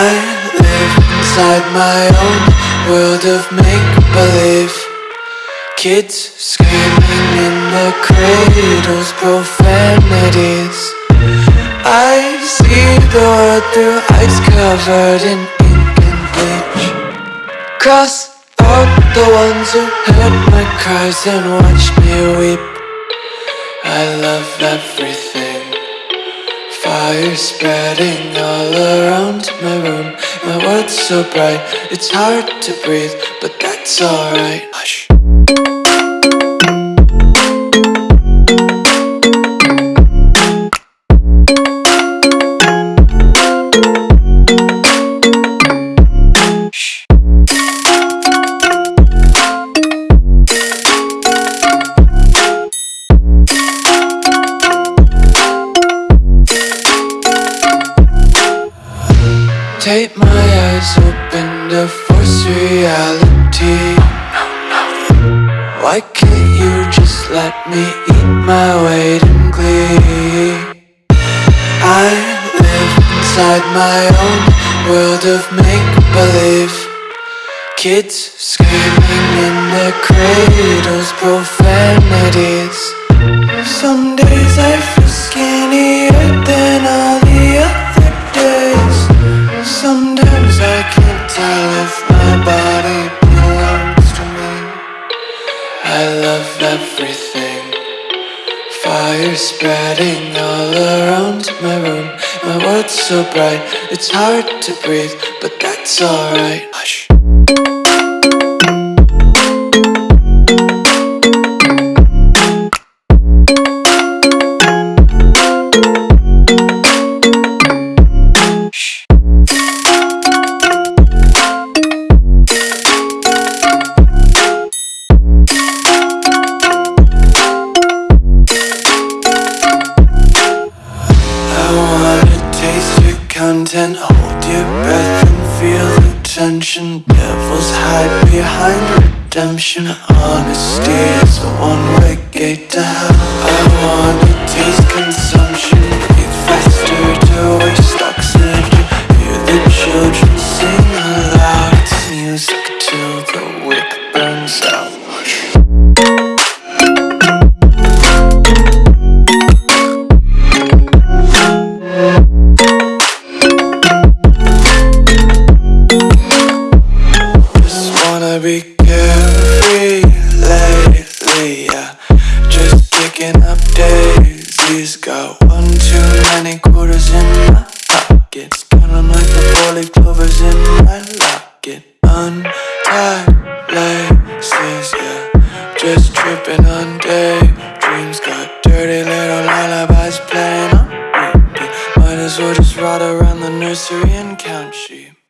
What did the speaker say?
inside my own world of make-believe. Kids screaming in the cradles, profanities. I see the world through ice covered in ink and bleach. Cross out the ones who heard my cries and watched me weep. I love everything Fire spreading all around my room. My world's so bright, it's hard to breathe But that's alright. Hush Take my eyes open to force reality. Why can't you just let me eat my weight in glee? I live inside my own world of make-believe. Kids screaming in their cradles, profanities. Some days I feel everything. Fire spreading all around my room. My world's so bright, it's hard to breathe But that's alright. Hush content, hold your breath and feel the tension. Devils hide behind redemption. Honesty is a one-way gate to hell. I wanna my pockets. Count like the four-leaf clovers in my locket. Untied laces, yeah. Just tripping on daydreams Got dirty little lullabies playing on repeat. Might as well just ride around the nursery and count sheep